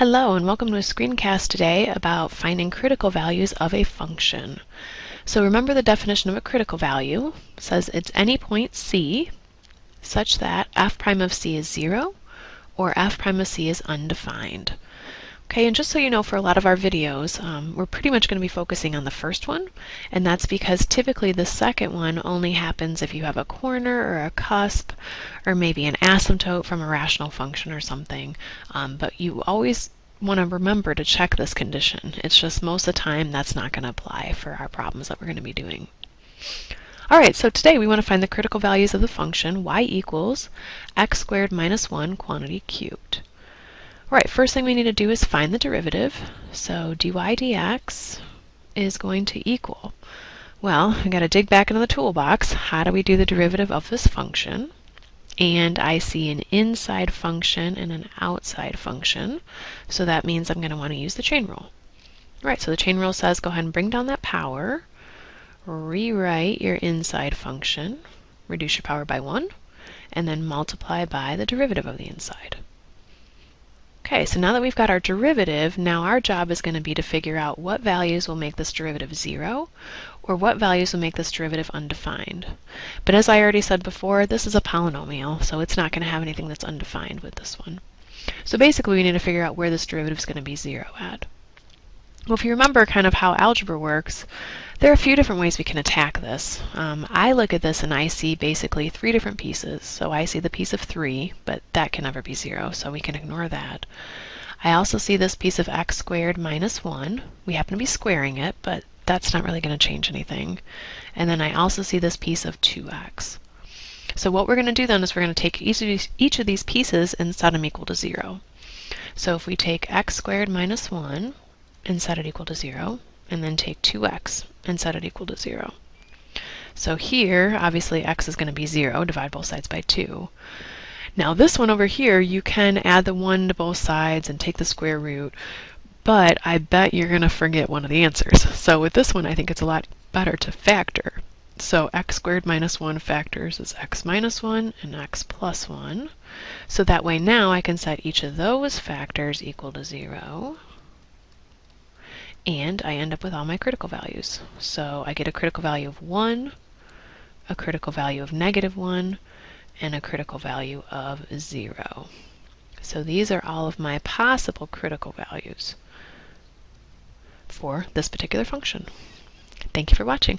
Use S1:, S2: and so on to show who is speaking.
S1: Hello and welcome to a screencast today about finding critical values of a function. So remember the definition of a critical value. It says it's any point c such that f prime of c is 0 or f prime of c is undefined. Okay, and just so you know, for a lot of our videos, um, we're pretty much going to be focusing on the first one, and that's because typically the second one only happens if you have a corner or a cusp, or maybe an asymptote from a rational function or something. Um, but you always want to remember to check this condition. It's just most of the time that's not going to apply for our problems that we're going to be doing. Alright, so today we want to find the critical values of the function y equals x squared minus 1 quantity cubed. Alright, first thing we need to do is find the derivative. So dy dx is going to equal, well, we got to dig back into the toolbox. How do we do the derivative of this function? And I see an inside function and an outside function. So that means I'm going to want to use the chain rule. Alright, so the chain rule says go ahead and bring down that power, rewrite your inside function, reduce your power by 1, and then multiply by the derivative of the inside. Okay, so now that we've got our derivative, now our job is going to be to figure out what values will make this derivative 0, or what values will make this derivative undefined. But as I already said before, this is a polynomial, so it's not going to have anything that's undefined with this one. So basically we need to figure out where this derivative is going to be 0 at. Well, if you remember kind of how algebra works, there are a few different ways we can attack this. Um, I look at this and I see basically three different pieces. So I see the piece of 3, but that can never be 0, so we can ignore that. I also see this piece of x squared minus 1. We happen to be squaring it, but that's not really going to change anything. And then I also see this piece of 2x. So what we're going to do then is we're going to take each of these, each of these pieces and set them equal to 0. So if we take x squared minus 1, and set it equal to 0, and then take 2x and set it equal to 0. So here, obviously x is going to be 0, divide both sides by 2. Now this one over here, you can add the 1 to both sides and take the square root, but I bet you're going to forget one of the answers. So with this one, I think it's a lot better to factor. So x squared minus 1 factors is x minus 1 and x plus 1. So that way now I can set each of those factors equal to 0 and I end up with all my critical values. So I get a critical value of 1, a critical value of negative 1, and a critical value of 0. So these are all of my possible critical values for this particular function. Thank you for watching.